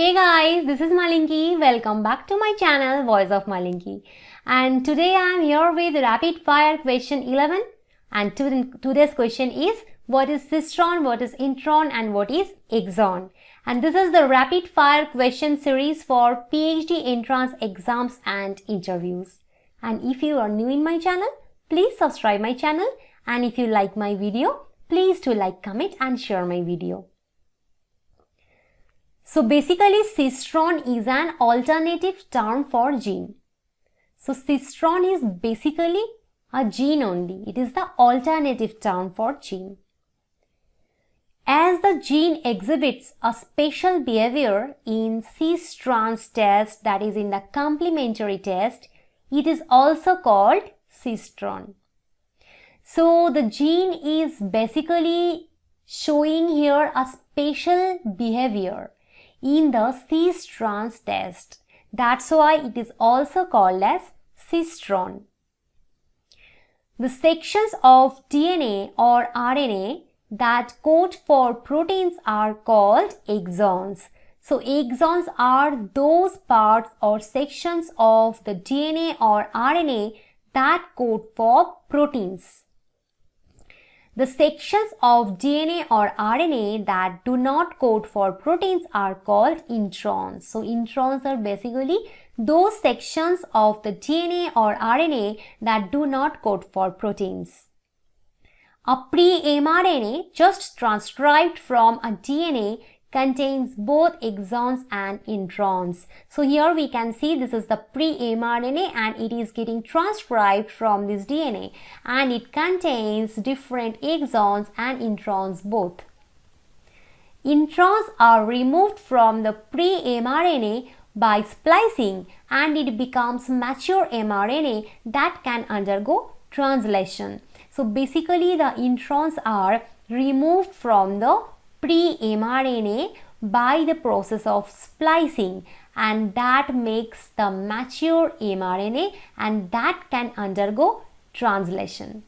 Hey guys, this is Malinki. Welcome back to my channel Voice of Malinki. And today I am here with rapid fire question 11 and today's question is what is cistron, what is intron and what is exon. And this is the rapid fire question series for PhD entrance exams and interviews. And if you are new in my channel, please subscribe my channel and if you like my video, please do like, comment and share my video. So basically cistron is an alternative term for gene. So cistron is basically a gene only. It is the alternative term for gene. As the gene exhibits a special behavior in cis trans test that is in the complementary test, it is also called cistron. So the gene is basically showing here a special behavior in the cis-trans test. That's why it is also called as cistron. The sections of DNA or RNA that code for proteins are called exons. So exons are those parts or sections of the DNA or RNA that code for proteins. The sections of DNA or RNA that do not code for proteins are called introns. So introns are basically those sections of the DNA or RNA that do not code for proteins. A pre-mRNA just transcribed from a DNA contains both exons and introns. So here we can see this is the pre-mRNA and it is getting transcribed from this DNA and it contains different exons and introns both. Introns are removed from the pre-mRNA by splicing and it becomes mature mRNA that can undergo translation. So basically the introns are removed from the pre-mRNA by the process of splicing and that makes the mature mRNA and that can undergo translation.